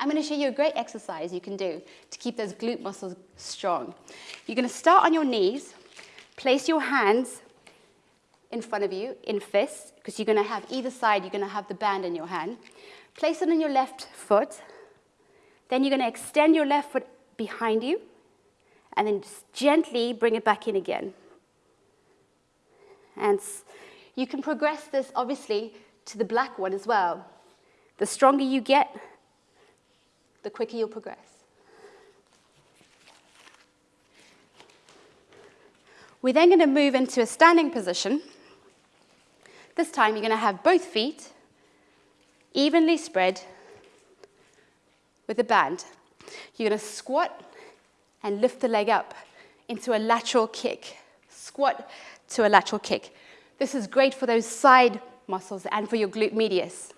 I'm going to show you a great exercise you can do to keep those glute muscles strong. You're going to start on your knees, place your hands in front of you in fists, because you're going to have either side, you're going to have the band in your hand. Place it on your left foot. Then you're going to extend your left foot behind you, and then just gently bring it back in again. And you can progress this, obviously, to the black one as well. The stronger you get, the quicker you'll progress. We're then going to move into a standing position. This time you're going to have both feet evenly spread with a band. You're going to squat and lift the leg up into a lateral kick. Squat to a lateral kick. This is great for those side muscles and for your glute medius.